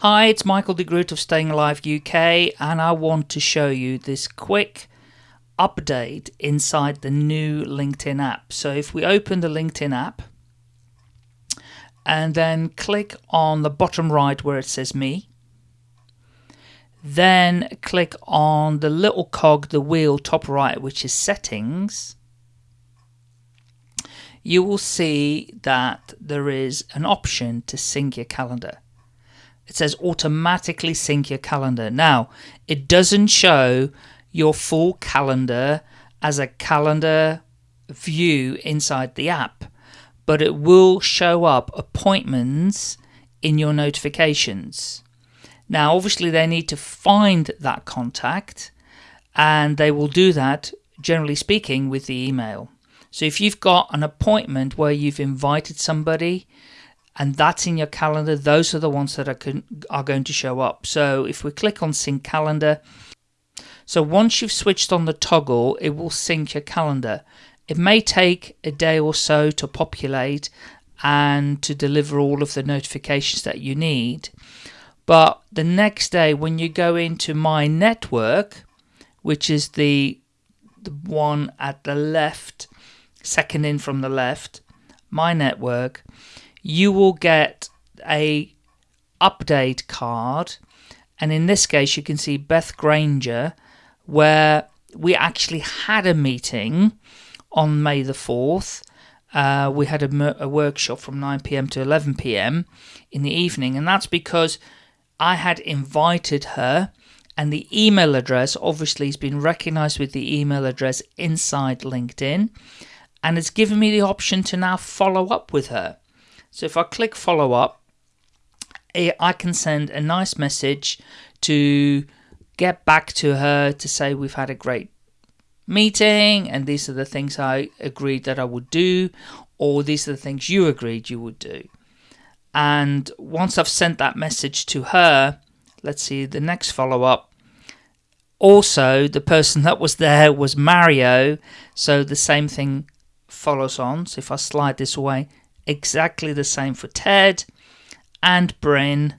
Hi, it's Michael de Groot of Staying Alive UK, and I want to show you this quick update inside the new LinkedIn app. So if we open the LinkedIn app and then click on the bottom right where it says me, then click on the little cog, the wheel top right, which is settings, you will see that there is an option to sync your calendar it says automatically sync your calendar. Now, it doesn't show your full calendar as a calendar view inside the app, but it will show up appointments in your notifications. Now, obviously, they need to find that contact, and they will do that, generally speaking, with the email. So if you've got an appointment where you've invited somebody and that's in your calendar. Those are the ones that are, are going to show up. So if we click on sync calendar, so once you've switched on the toggle, it will sync your calendar. It may take a day or so to populate and to deliver all of the notifications that you need. But the next day when you go into my network, which is the, the one at the left, second in from the left, my network, you will get a update card. And in this case you can see Beth Granger where we actually had a meeting on May the 4th uh, we had a, a workshop from 9pm to 11pm in the evening. And that's because I had invited her and the email address obviously has been recognized with the email address inside LinkedIn and it's given me the option to now follow up with her so if I click follow up, eh, I can send a nice message to get back to her to say we've had a great meeting and these are the things I agreed that I would do or these are the things you agreed you would do. And once I've sent that message to her, let's see the next follow up. Also, the person that was there was Mario, so the same thing follows on. So if I slide this away, exactly the same for Ted and Bryn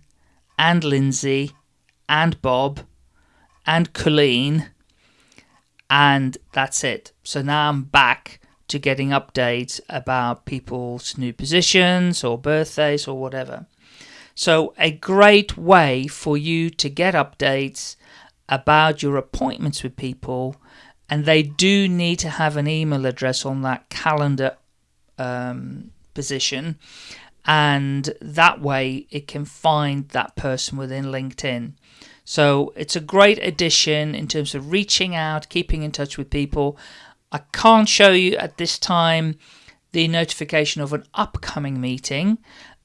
and Lindsay and Bob and Colleen and that's it. So now I'm back to getting updates about people's new positions or birthdays or whatever. So a great way for you to get updates about your appointments with people and they do need to have an email address on that calendar um, position and that way it can find that person within LinkedIn. So it's a great addition in terms of reaching out, keeping in touch with people. I can't show you at this time the notification of an upcoming meeting.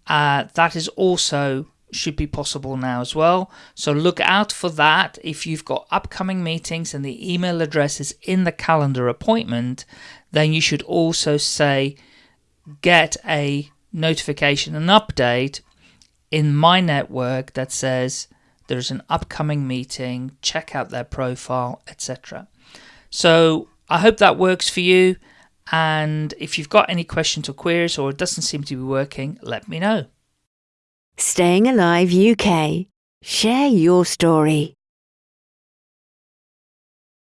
Uh, that is also should be possible now as well. So look out for that. If you've got upcoming meetings and the email address is in the calendar appointment, then you should also say get a notification, an update in my network that says there's an upcoming meeting, check out their profile, etc. So I hope that works for you. And if you've got any questions or queries or it doesn't seem to be working, let me know. Staying Alive UK. Share your story.